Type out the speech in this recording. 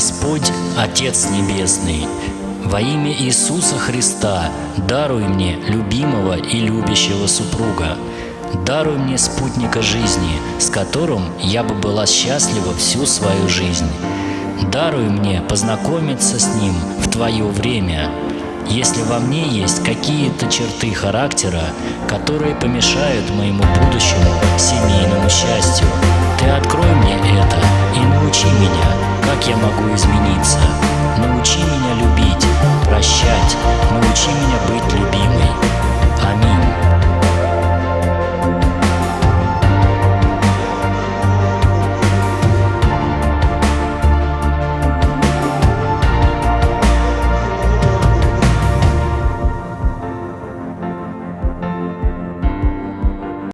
Господь, Отец Небесный, во имя Иисуса Христа даруй мне любимого и любящего супруга. Даруй мне спутника жизни, с которым я бы была счастлива всю свою жизнь. Даруй мне познакомиться с ним в Твое время. Если во мне есть какие-то черты характера, которые помешают моему будущему семейному счастью, Ты открой мне это и научи меня, как я могу измениться. Научи меня